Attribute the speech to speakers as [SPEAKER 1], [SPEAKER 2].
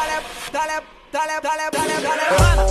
[SPEAKER 1] dale, dale, dale, dale, dale, dale. dale.